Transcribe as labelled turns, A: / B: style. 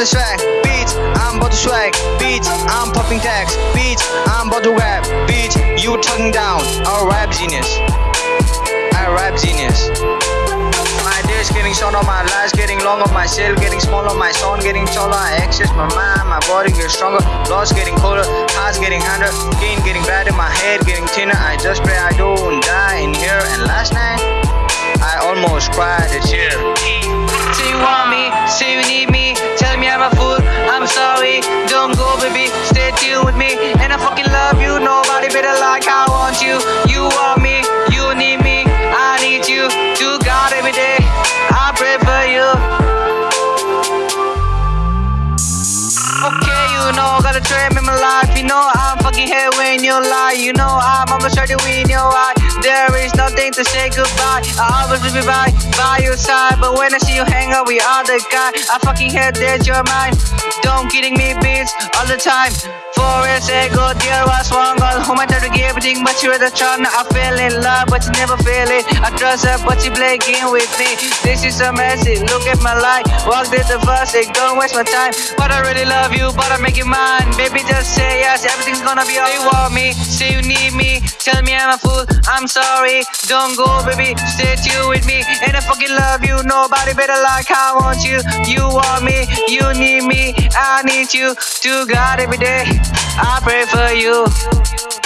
A: the swag. Bitch, I'm about to swag. Bitch, I'm popping tags. Bitch, I'm about to rap. Bitch, you talking down. I rap genius. I rap genius. My days getting shorter, my life getting longer, my cell getting smaller, my song getting taller. I access my mind, my body gets stronger, bloods getting colder, hearts getting harder, skin getting better, my head getting thinner. I just pray I don't die in here. And last night, I almost cried a tear.
B: T1 gotta my life. You know, I'm fucking here when you lie. You know, I'm almost to win your eye. There is nothing to say goodbye. I always will be by, by your side. But when I see you hang out with other guy, I fucking hate that you're mine. Don't kidding me beats all the time. Four years ago, there was one girl whom I but was a charm. I fell in love, but she never feel it. I trust her, but you play game with me. This is a message. Look at my life. Walk the first thing, don't waste my time. But I really love you, but I make you mine. Baby, just say yes, everything's gonna be alright. You want me, say you need me. Tell me I'm a fool, I'm sorry. Don't go, baby, stay tuned with me. And I fucking love you, nobody better like I want you. You want me, you need me, I need you. To God every day, I pray for you.